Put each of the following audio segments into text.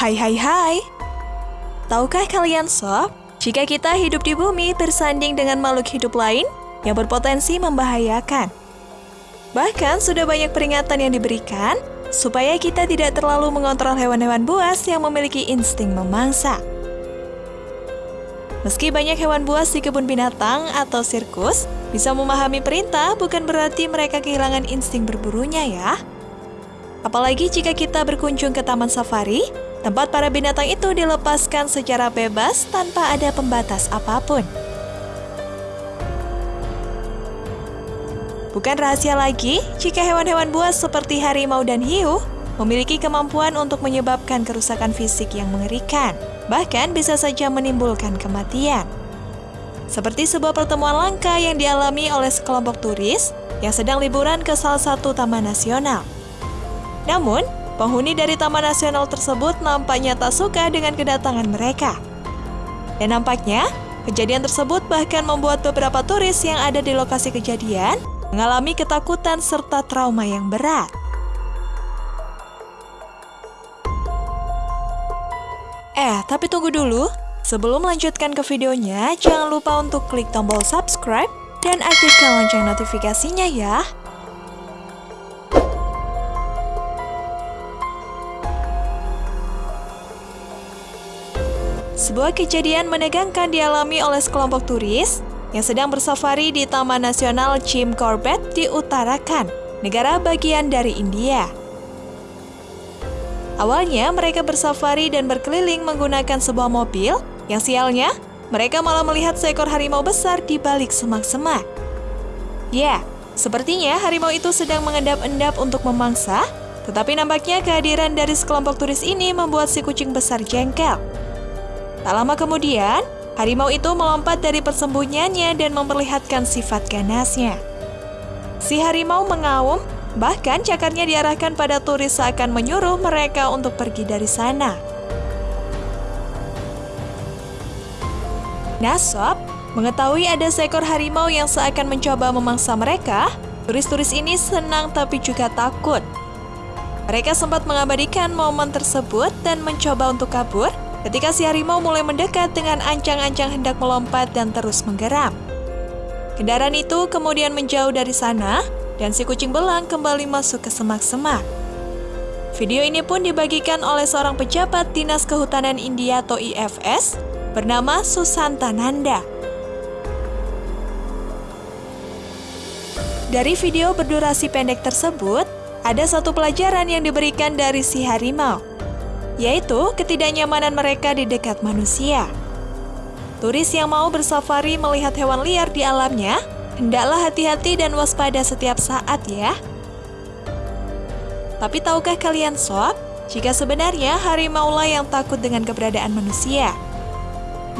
Hai hai hai. Tahukah kalian sob, jika kita hidup di bumi bersanding dengan makhluk hidup lain yang berpotensi membahayakan. Bahkan sudah banyak peringatan yang diberikan supaya kita tidak terlalu mengontrol hewan-hewan buas yang memiliki insting memangsa. Meski banyak hewan buas di kebun binatang atau sirkus, bisa memahami perintah bukan berarti mereka kehilangan insting berburunya ya. Apalagi jika kita berkunjung ke taman safari, tempat para binatang itu dilepaskan secara bebas tanpa ada pembatas apa pun. Bukan rahasia lagi jika hewan-hewan buas seperti harimau dan hiu memiliki kemampuan untuk menyebabkan kerusakan fisik yang mengerikan, bahkan bisa saja menimbulkan kematian. Seperti sebuah pertemuan langka yang dialami oleh sekelompok turis yang sedang liburan ke salah satu taman nasional. Namun, penghuni dari Taman Nasional tersebut nampaknya tak suka dengan kedatangan mereka. Dan nampaknya, kejadian tersebut bahkan membuat beberapa turis yang ada di lokasi kejadian mengalami ketakutan serta trauma yang berat. Eh, tapi tunggu dulu. Sebelum melanjutkan ke videonya, jangan lupa untuk klik tombol subscribe dan aktifkan lonceng notifikasinya ya. Sebuah kejadian menegangkan dialami oleh sekelompok turis yang sedang bersafari di Taman Nasional Jim Corbett di Uttarakhand, negara bagian dari India. Awalnya mereka bersafari dan berkeliling menggunakan sebuah mobil yang sialnya mereka malah melihat seekor harimau besar di balik semak-semak. Ya, sepertinya harimau itu sedang mengendap-endap untuk memangsa, tetapi nampaknya kehadiran dari sekelompok turis ini membuat si kucing besar jengkel. Tak lama kemudian, harimau itu melompat dari persembunyiannya dan memperlihatkan sifat ganasnya. Si harimau mengaum, bahkan cakarnya diarahkan pada turis seakan menyuruh mereka untuk pergi dari sana. Nasab mengetahui ada seekor harimau yang seakan mencoba memangsa mereka, turis-turis ini senang tapi juga takut. Mereka sempat mengabadikan momen tersebut dan mencoba untuk kabur, ketika si harimau mulai mendekat dengan ancang-ancang hendak melompat dan terus menggeram. Kendaraan itu kemudian menjauh dari sana, dan si kucing belang kembali masuk ke semak-semak. Video ini pun dibagikan oleh seorang pejabat Dinas Kehutanan India atau IFS bernama Susanta Nanda. Dari video berdurasi pendek tersebut, ada satu pelajaran yang diberikan dari si harimau yaitu ketidaknyamanan mereka di dekat manusia. Turis yang mau bersafari melihat hewan liar di alamnya, hendaklah hati-hati dan waspada setiap saat ya. Tapi tahukah kalian sob, jika sebenarnya harimau lah yang takut dengan keberadaan manusia?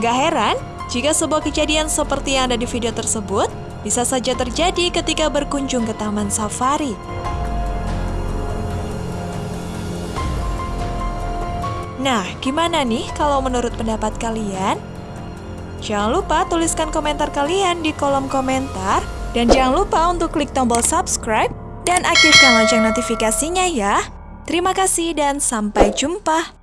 Gak heran jika sebuah kejadian seperti yang ada di video tersebut bisa saja terjadi ketika berkunjung ke taman safari. Nah, gimana nih kalau menurut pendapat kalian? Jangan lupa tuliskan komentar kalian di kolom komentar. Dan jangan lupa untuk klik tombol subscribe dan aktifkan lonceng notifikasinya ya. Terima kasih dan sampai jumpa.